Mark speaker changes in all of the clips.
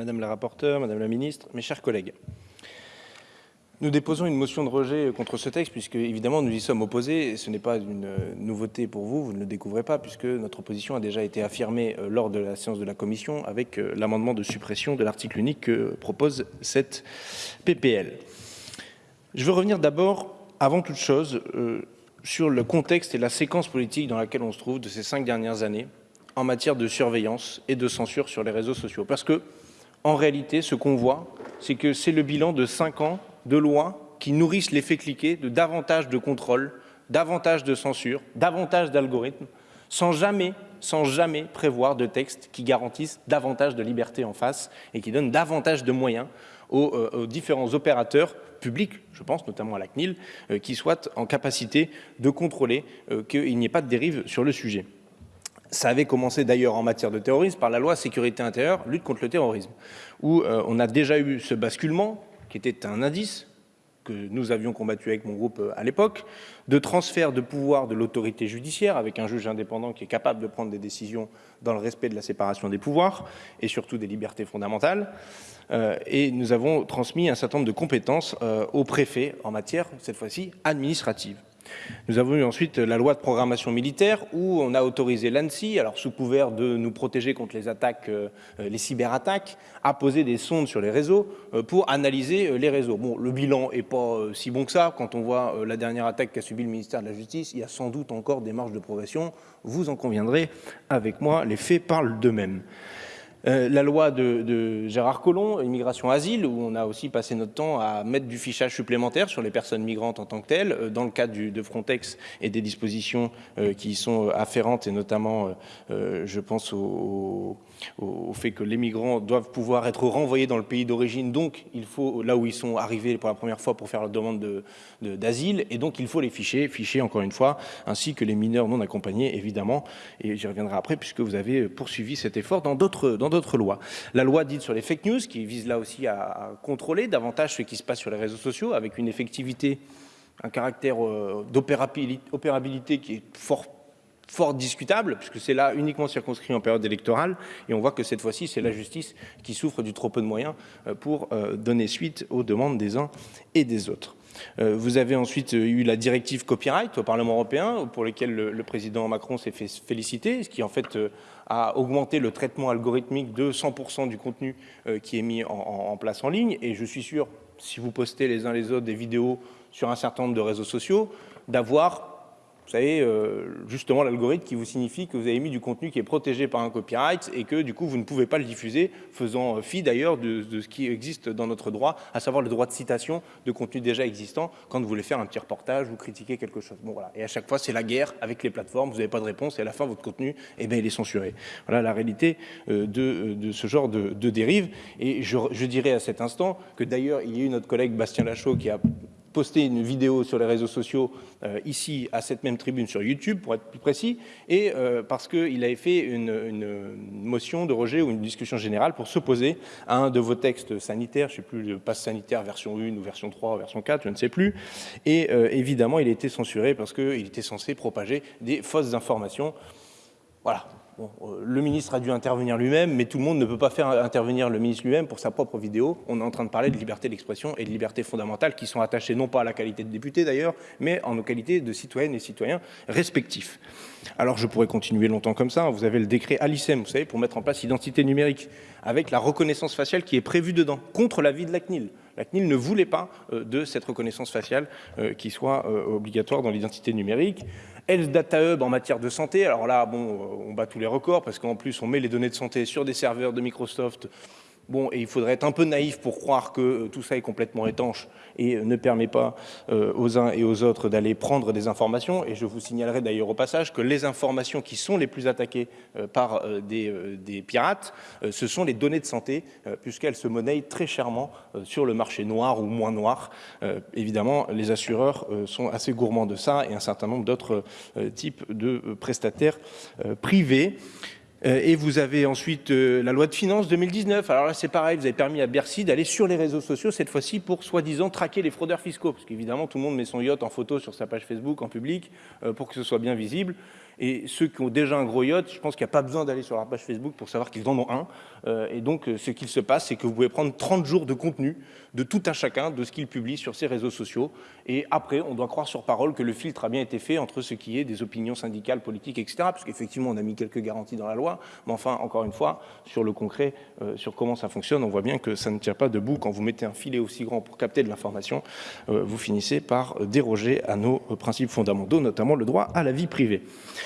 Speaker 1: Madame la rapporteure, Madame la ministre, mes chers collègues. Nous déposons une motion de rejet contre ce texte puisque évidemment nous y sommes opposés et ce n'est pas une nouveauté pour vous, vous ne le découvrez pas puisque notre position a déjà été affirmée euh, lors de la séance de la commission avec euh, l'amendement de suppression de l'article unique que propose cette PPL. Je veux revenir d'abord, avant toute chose, euh, sur le contexte et la séquence politique dans laquelle on se trouve de ces cinq dernières années en matière de surveillance et de censure sur les réseaux sociaux. Parce que, en réalité, ce qu'on voit, c'est que c'est le bilan de cinq ans de lois qui nourrissent l'effet cliqué de davantage de contrôle, davantage de censure, davantage d'algorithmes, sans jamais, sans jamais prévoir de textes qui garantissent davantage de liberté en face et qui donnent davantage de moyens aux, euh, différents opérateurs publics, je pense notamment à la CNIL, euh, qui soient en capacité de contrôler euh, qu'il n'y ait pas de dérive sur le sujet. Ça avait commencé d'ailleurs en matière de terrorisme par la loi sécurité intérieure, lutte contre le terrorisme, où on a déjà eu ce basculement qui était un indice que nous avions combattu avec mon groupe euh, à l'époque, de transfert de pouvoir de l'autorité judiciaire avec un juge indépendant qui est capable de prendre des décisions dans le respect de la séparation des pouvoirs et surtout des libertés fondamentales. Euh, et nous avons transmis un certain nombre de compétences euh, au préfet en matière, cette fois-ci, administrative. Nous avons eu ensuite la loi de programmation militaire où on a autorisé l'ANSI, alors sous couvert de nous protéger contre euh, les cyberattaques, à poser des sondes sur les réseaux euh, pour analyser euh, les réseaux. Bon, le bilan n'est pas si bon que ça. Quand on voit la dernière attaque qu'a subi le ministère de la Justice, il y a sans doute encore des marges de progression. Vous en conviendrez avec moi, les faits parlent d'eux-mêmes. Euh, la loi de, Gérard Collomb, immigration asile, où on a aussi passé notre temps à mettre du fichage supplémentaire sur les personnes migrantes en tant que telles, euh, dans le cadre de Frontex et des dispositions euh, qui y sont afférentes, et notamment, je pense au, fait que les migrants doivent pouvoir être renvoyés dans le pays d'origine, donc il faut, là où ils sont arrivés pour la première fois pour faire leur demande d'asile, de, et donc il faut les ficher, ficher encore une fois, ainsi que les mineurs non accompagnés, évidemment, et j'y reviendrai après, puisque vous avez poursuivi cet effort dans d'autres lois. La loi dite sur les fake news, qui vise là aussi à, contrôler davantage ce qui se passe sur les réseaux sociaux, avec une effectivité, un caractère euh, d'opérabilité qui est fort fort discutable, puisque c'est là uniquement circonscrit en période électorale, et on voit que cette fois-ci, c'est la justice qui souffre du trop peu de moyens euh, pour euh, donner suite aux demandes des uns et des autres. Vous avez ensuite eu la directive copyright au Parlement européen, pour laquelle le, président Macron s'est fait féliciter, ce qui en fait a augmenté le traitement algorithmique de 100% du contenu qui est mis en, place en ligne. Et je suis sûr, si vous postez les uns les autres des vidéos sur un certain nombre de réseaux sociaux, d'avoir vous savez, euh, justement l'algorithme qui vous signifie que vous avez mis du contenu qui est protégé par un copyright et que du coup vous ne pouvez pas le diffuser, faisant euh, fi d'ailleurs de, ce qui existe dans notre droit, à savoir le droit de citation de contenu déjà existant quand vous voulez faire un petit reportage ou critiquer quelque chose. Bon voilà, et à chaque fois c'est la guerre avec les plateformes, vous n'avez pas de réponse et à la fin votre contenu, eh bien, il est censuré. Voilà la réalité euh, de, ce genre de, de dérive. Et je dirais à cet instant que d'ailleurs il y a eu notre collègue Bastien Lachaud qui a posté une vidéo sur les réseaux sociaux euh, ici à cette même tribune sur YouTube pour être plus précis et euh, parce qu'il avait fait une, motion de rejet ou une discussion générale pour s'opposer à un de vos textes sanitaires, je ne sais plus le passe sanitaire version 1 ou version 3 ou version 4, je ne sais plus et euh, évidemment il a été censuré parce qu'il était censé propager des fausses informations. Voilà, euh, le ministre a dû intervenir lui-même, mais tout le monde ne peut pas faire intervenir le ministre lui-même pour sa propre vidéo. On est en train de parler de liberté d'expression et de liberté fondamentale qui sont attachées non pas à la qualité de député d'ailleurs, mais en nos qualités de citoyennes et citoyens respectifs. Alors je pourrais continuer longtemps comme ça. Vous avez le décret Alicem, vous savez, pour mettre en place l'identité numérique, avec la reconnaissance faciale qui est prévue dedans, contre l'avis de la CNIL. La CNIL ne voulait pas euh, de cette reconnaissance faciale euh, qui soit obligatoire dans l'identité numérique. Health Data Hub en matière de santé. Alors là, bon, on bat tous les records parce qu'en plus, on met les données de santé sur des serveurs de Microsoft Bon, et il faudrait être un peu naïf pour croire que euh, tout ça est complètement étanche et euh, ne permet pas euh, aux uns et aux autres d'aller prendre des informations. Et je vous signalerai d'ailleurs au passage que les informations qui sont les plus attaquées par des, des, pirates, ce sont les données de santé, puisqu'elles se monnaient très chèrement sur le marché noir ou moins noir. évidemment, les assureurs sont assez gourmands de ça et un certain nombre d'autres types de prestataires privés. Euh, et vous avez ensuite euh, la loi de finances 2019. Alors là, c'est pareil, vous avez permis à Bercy d'aller sur les réseaux sociaux, cette fois-ci pour soi-disant traquer les fraudeurs fiscaux. Parce qu'évidemment, tout le monde met son yacht en photo sur sa page Facebook, en public, euh, pour que ce soit bien visible. Et ceux qui ont déjà un gros yacht, je pense qu'il n'y a pas besoin d'aller sur leur page Facebook pour savoir qu'ils en ont un. Euh, et donc, euh, ce qu'il se passe, c'est que vous pouvez prendre 30 jours de contenu de tout un chacun, de ce qu'il publie sur ses réseaux sociaux. Et après, on doit croire sur parole que le filtre a bien été fait entre ce qui est des opinions syndicales, politiques, etc. Parce qu'effectivement, on a mis quelques garanties dans la loi. Mais enfin, encore une fois, sur le concret, euh, sur comment ça fonctionne, on voit bien que ça ne tient pas debout. Quand vous mettez un filet aussi grand pour capter de l'information, vous finissez par déroger à nos principes fondamentaux, notamment le droit à la vie privée.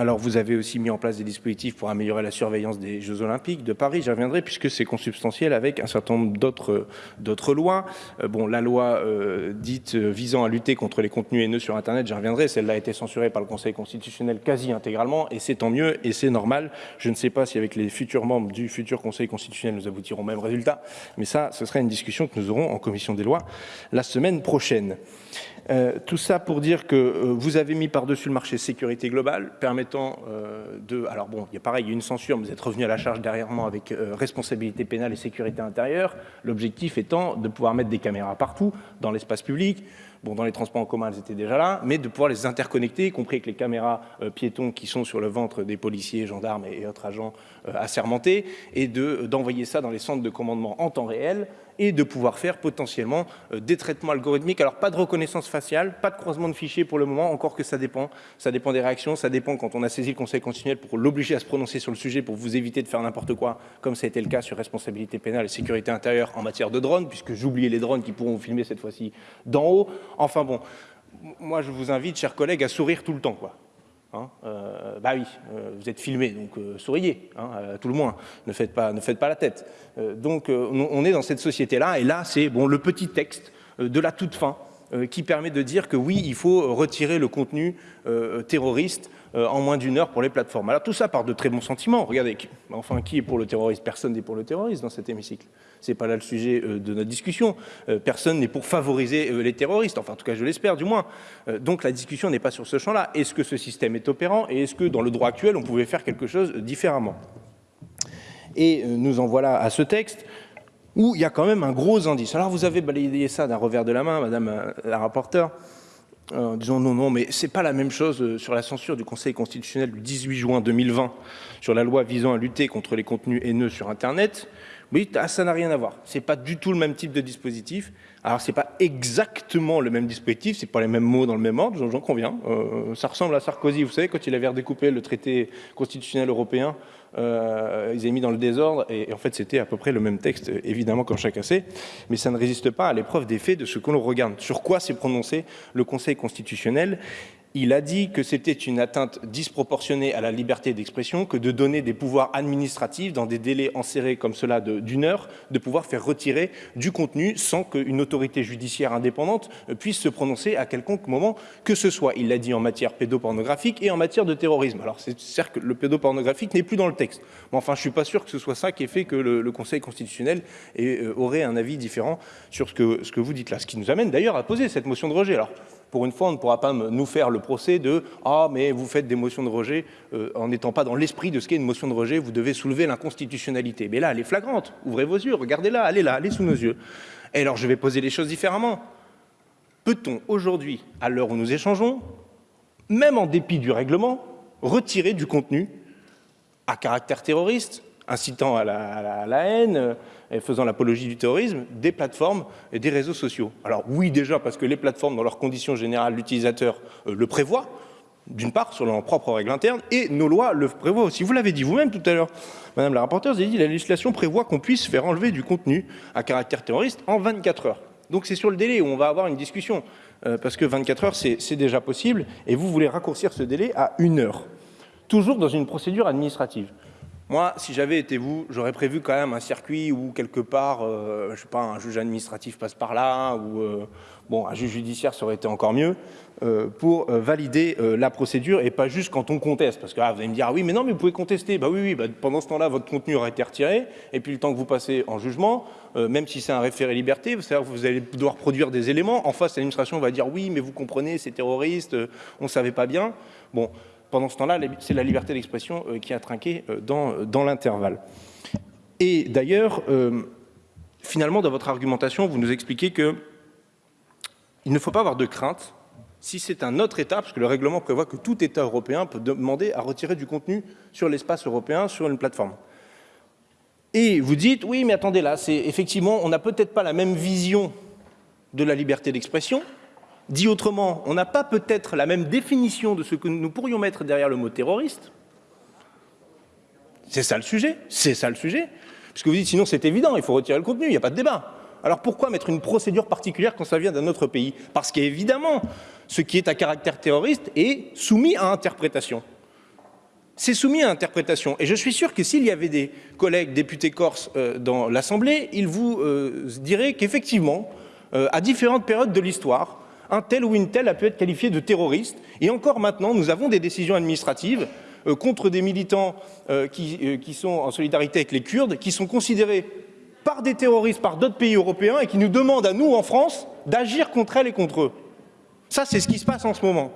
Speaker 1: Alors, vous avez aussi mis en place des dispositifs pour améliorer la surveillance des Jeux Olympiques de Paris, j'y reviendrai, puisque c'est consubstantiel avec un certain nombre d'autres lois. Euh, bon, la loi euh, dite euh, visant à lutter contre les contenus haineux sur Internet, j'y reviendrai, celle-là a été censurée par le Conseil constitutionnel quasi intégralement, et c'est tant mieux, et c'est normal. Je ne sais pas si avec les futurs membres du futur Conseil constitutionnel, nous aboutirons au même résultat, mais ça, ce sera une discussion que nous aurons en commission des lois la semaine prochaine. Tout ça pour dire que vous avez mis par-dessus le marché sécurité globale, permettant euh, de... Alors bon, il y a pareil, il y a une censure, mais vous êtes revenu à la charge derrière moi avec responsabilité pénale et sécurité intérieure, l'objectif étant de pouvoir mettre des caméras partout, dans l'espace public, Bon, dans les transports en commun, elles étaient déjà là, mais de pouvoir les interconnecter, y compris avec les caméras piétons qui sont sur le ventre des policiers, gendarmes et, autres agents assermentés, et d'envoyer ça dans les centres de commandement en temps réel, et de pouvoir faire potentiellement euh, des traitements algorithmiques. Alors pas de reconnaissance faciale, pas de croisement de fichiers pour le moment, encore que ça dépend. Ça dépend des réactions, ça dépend quand on a saisi le Conseil constitutionnel pour l'obliger à se prononcer sur le sujet pour vous éviter de faire n'importe quoi, comme ça a été le cas sur responsabilité pénale et sécurité intérieure en matière de drones, puisque j'oubliais les drones qui pourront vous filmer cette fois-ci d'en haut. Enfin bon, moi je vous invite, chers collègues, à sourire tout le temps. quoi. Hein, euh, bah oui, euh, vous êtes filmé, donc euh, souriez, hein, tout le moins, ne faites pas, ne faites pas la tête. donc on est dans cette société-là, et là c'est bon, le petit texte de la toute fin qui permet de dire que oui, il faut retirer le contenu terroriste en moins d'une heure pour les plateformes. Alors tout ça part de très bons sentiments. Regardez, enfin, qui est pour le terrorisme Personne n'est pour le terrorisme dans cet hémicycle. C'est pas là le sujet euh, de notre discussion. Euh, personne n'est pour favoriser les terroristes. Enfin, en tout cas, je l'espère, du moins. donc la discussion n'est pas sur ce champ-là. Est-ce que ce système est opérant? Et est-ce que dans le droit actuel, on pouvait faire quelque chose différemment? Et nous en voilà à ce texte où il y a quand même un gros indice. Alors vous avez balayé ça d'un revers de la main, Madame la rapporteure en disant non, non, mais c'est pas la même chose euh, sur la censure du Conseil constitutionnel du 18 juin 2020 sur la loi visant à lutter contre les contenus haineux sur Internet. Oui, ça n'a rien à voir. C'est pas du tout le même type de dispositif. Alors, c'est pas exactement le même dispositif, c'est pas les mêmes mots dans le même ordre, j'en conviens. Euh, ça ressemble à Sarkozy, vous savez, quand il avait redécoupé le traité constitutionnel européen, euh, ils avaient mis dans le désordre, et, en fait, c'était à peu près le même texte, évidemment, comme chacun sait, mais ça ne résiste pas à l'épreuve des faits de ce que l'on regarde. Sur quoi s'est prononcé le Conseil constitutionnel il a dit que c'était une atteinte disproportionnée à la liberté d'expression que de donner des pouvoirs administratifs dans des délais enserrés comme cela d'une heure, de pouvoir faire retirer du contenu sans qu'une autorité judiciaire indépendante puisse se prononcer à quelconque moment que ce soit. Il l'a dit en matière pédopornographique et en matière de terrorisme. Alors c'est certes que le pédopornographique n'est plus dans le texte. Mais enfin, je ne suis pas sûr que ce soit ça qui ait fait que le, Conseil constitutionnel euh, aurait un avis différent sur ce que, vous dites là. Ce qui nous amène d'ailleurs à poser cette motion de rejet. Pour une fois, on ne pourra pas nous faire le procès de « Ah, mais vous faites des motions de rejet euh, en n'étant pas dans l'esprit de ce qu'est une motion de rejet, vous devez soulever l'inconstitutionnalité. » Mais là, elle est flagrante. Ouvrez vos yeux, regardez-la, elle est là, elle est sous nos yeux. Et alors, je vais poser les choses différemment. Peut-on aujourd'hui, à l'heure où nous échangeons, même en dépit du règlement, retirer du contenu à caractère terroriste, incitant à la haine, et faisant l'apologie du terrorisme des plateformes et des réseaux sociaux. Alors oui, déjà, parce que les plateformes, dans leurs conditions générales, l'utilisateur euh, le prévoit, d'une part, sur leurs propres règles internes, et nos lois le prévoient aussi. Vous l'avez dit vous-même tout à l'heure, Madame la rapporteure, vous avez dit la législation prévoit qu'on puisse faire enlever du contenu à caractère terroriste en 24 heures. Donc c'est sur le délai où on va avoir une discussion, euh, parce que 24 heures, c'est déjà possible, et vous voulez raccourcir ce délai à une heure, toujours dans une procédure administrative. Moi, si j'avais été vous, j'aurais prévu quand même un circuit où quelque part, euh, je sais pas, un juge administratif passe par là, ou euh, bon, un juge judiciaire, ça aurait été encore mieux, euh, pour valider la procédure et pas juste quand on conteste. Parce que ah, vous allez me dire, ah oui, mais non, mais vous pouvez contester. Bah oui, oui, bah, pendant ce temps-là, votre contenu aurait été retiré, et puis le temps que vous passez en jugement, même si c'est un référé liberté, vous allez devoir produire des éléments. En face, l'administration va dire, oui, mais vous comprenez, c'est terroriste, on ne savait pas bien. Bon, pendant ce temps-là, c'est la liberté d'expression euh, qui a trinqué euh, dans, dans l'intervalle. Et d'ailleurs, euh, finalement, dans votre argumentation, vous nous expliquez qu'il ne faut pas avoir de crainte si c'est un autre État, parce que le règlement prévoit que tout État européen peut demander à retirer du contenu sur l'espace européen sur une plateforme. Et vous dites, oui, mais attendez, là, effectivement, on n'a peut-être pas la même vision de la liberté d'expression. Dit autrement, on n'a pas peut-être la même définition de ce que nous pourrions mettre derrière le mot terroriste. C'est ça le sujet, c'est ça le sujet. Puisque vous dites, sinon c'est évident, il faut retirer le contenu, il n'y a pas de débat. Alors pourquoi mettre une procédure particulière quand ça vient d'un autre pays? Parce qu'évidemment, ce qui est à caractère terroriste est soumis à interprétation. C'est soumis à interprétation. Et je suis sûr que s'il y avait des collègues députés corses euh, dans l'Assemblée, ils vous euh, diraient qu'effectivement, euh, à différentes périodes de l'histoire, un tel ou une telle a pu être qualifié de terroriste. Et encore maintenant, nous avons des décisions administratives contre des militants qui, qui sont en solidarité avec les Kurdes, qui sont considérés par des terroristes par d'autres pays européens et qui nous demandent à nous, en France, d'agir contre elles et contre eux. Ça, c'est ce qui se passe en ce moment.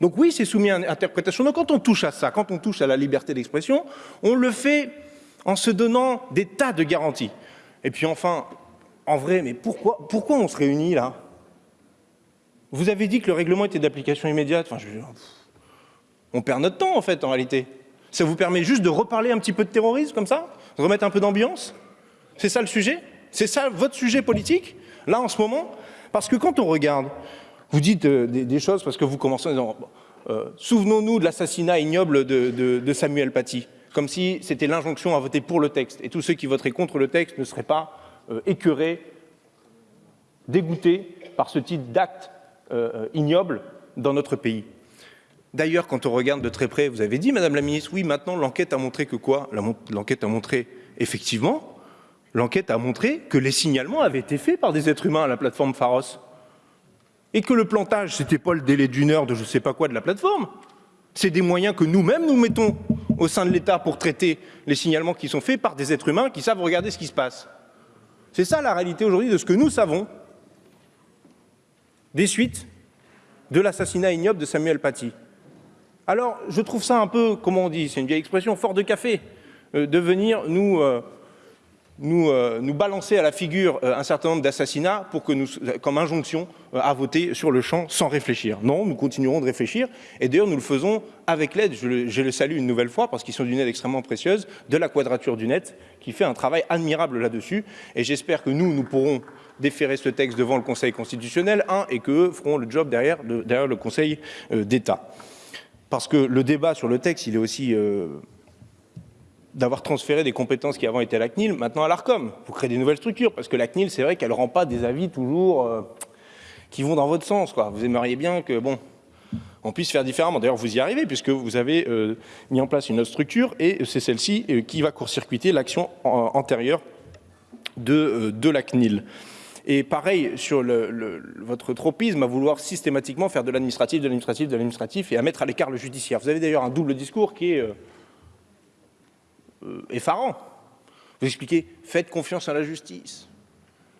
Speaker 1: Donc oui, c'est soumis à interprétation. Donc quand on touche à ça, quand on touche à la liberté d'expression, on le fait en se donnant des tas de garanties. Et puis enfin, en vrai, mais pourquoi, pourquoi on se réunit là? Vous avez dit que le règlement était d'application immédiate. Enfin, je... On perd notre temps en fait, en réalité. Ça vous permet juste de reparler un petit peu de terrorisme comme ça? Remettre un peu d'ambiance? C'est ça le sujet? C'est ça votre sujet politique Là, en ce moment? Parce que quand on regarde, vous dites euh, des, choses parce que vous commencez en disant euh, Souvenons-nous de l'assassinat ignoble de, Samuel Paty », comme si c'était l'injonction à voter pour le texte. Et tous ceux qui voteraient contre le texte ne seraient pas euh, écœurés, dégoûtés par ce type d'acte ignoble dans notre pays. D'ailleurs, quand on regarde de très près, vous avez dit, Madame la Ministre, oui, maintenant l'enquête a montré que quoi? L'enquête a montré, effectivement, l'enquête a montré que les signalements avaient été faits par des êtres humains à la plateforme Pharos. Et que le plantage, c'était pas le délai d'une heure de je sais pas quoi de la plateforme. C'est des moyens que nous-mêmes nous mettons au sein de l'État pour traiter les signalements qui sont faits par des êtres humains qui savent regarder ce qui se passe. C'est ça la réalité aujourd'hui de ce que nous savons des suites de l'assassinat ignoble de Samuel Paty. Alors, je trouve ça un peu, comment on dit, c'est une vieille expression, fort de café, euh, de venir nous, euh, euh, nous, balancer à la figure un certain nombre d'assassinats pour que nous, comme injonction à voter sur le champ sans réfléchir. Non, nous continuerons de réfléchir, et d'ailleurs nous le faisons avec l'aide, je, le salue une nouvelle fois parce qu'ils sont d'une aide extrêmement précieuse, de la Quadrature du Net, qui fait un travail admirable là-dessus, et j'espère que nous, nous pourrons déférer ce texte devant le Conseil constitutionnel, un, et qu'eux feront le job derrière, le Conseil d'État parce que le débat sur le texte, il est aussi euh, d'avoir transféré des compétences qui avant étaient à la CNIL, maintenant à l'ARCOM. Vous créez des nouvelles structures, parce que la CNIL, c'est vrai qu'elle ne rend pas des avis toujours euh, qui vont dans votre sens. Vous aimeriez bien que, bon, on puisse faire différemment. D'ailleurs, vous y arrivez, puisque vous avez euh, mis en place une autre structure, et c'est celle-ci qui va court-circuiter l'action antérieure de, de la CNIL. Et pareil sur votre tropisme à vouloir systématiquement faire de l'administratif, de l'administratif, de l'administratif et à mettre à l'écart le judiciaire. Vous avez d'ailleurs un double discours qui est euh, euh, effarant. Vous expliquez, faites confiance à la justice.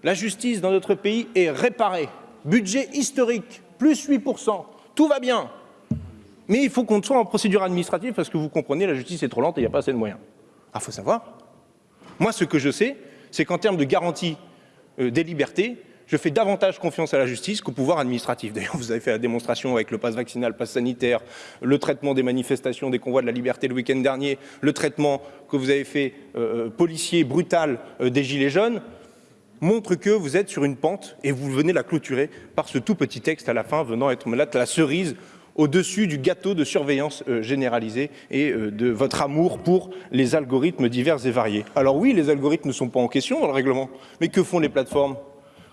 Speaker 1: La justice dans notre pays est réparée. Budget historique, plus 8%, tout va bien. Mais il faut qu'on soit en procédure administrative parce que vous comprenez, la justice est trop lente et il n'y a pas assez de moyens. Ah, faut savoir. Moi, ce que je sais, c'est qu'en termes de garantie des libertés, je fais davantage confiance à la justice qu'au pouvoir administratif. D'ailleurs, vous avez fait la démonstration avec le pass vaccinal, le pass sanitaire, le traitement des manifestations, des convois de la liberté le week-end dernier, le traitement que vous avez fait euh, euh, policier brutal des Gilets jaunes, montre que vous êtes sur une pente et vous venez la clôturer par ce tout petit texte à la fin venant être la cerise au-dessus du gâteau de surveillance généralisée et de votre amour pour les algorithmes divers et variés. Alors oui, les algorithmes ne sont pas en question dans le règlement, mais que font les plateformes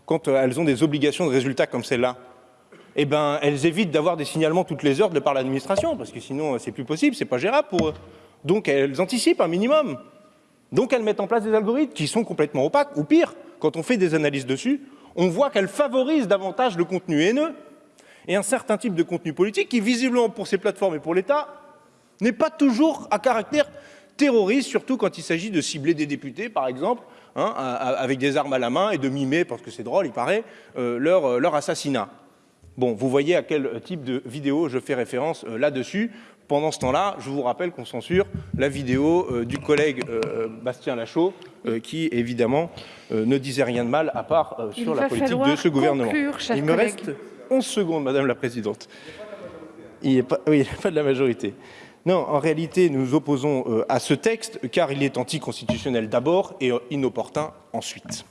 Speaker 1: quand euh, elles ont des obligations de résultats comme celle-là? Eh ben, elles évitent d'avoir des signalements toutes les heures de par l'administration, parce que sinon euh, c'est plus possible, c'est pas gérable pour eux. Donc elles anticipent un minimum. Donc elles mettent en place des algorithmes qui sont complètement opaques, ou pire, quand on fait des analyses dessus, on voit qu'elles favorisent davantage le contenu haineux et un certain type de contenu politique qui, visiblement pour ces plateformes et pour l'État, n'est pas toujours à caractère terroriste, surtout quand il s'agit de cibler des députés, par exemple, hein, avec des armes à la main et de mimer, parce que c'est drôle, il paraît, euh, leur, euh, leur, assassinat. Bon, vous voyez à quel type de vidéo je fais référence euh, là-dessus. Pendant ce temps-là, je vous rappelle qu'on censure la vidéo du collègue Bastien Lachaud, qui évidemment ne disait rien de mal à part sur la politique de ce gouvernement.
Speaker 2: il me reste
Speaker 1: 11 secondes, Madame la Présidente. Il a pas, pas de la majorité. Non, en réalité, nous nous opposons euh, à ce texte car il est anticonstitutionnel d'abord et euh, inopportun ensuite.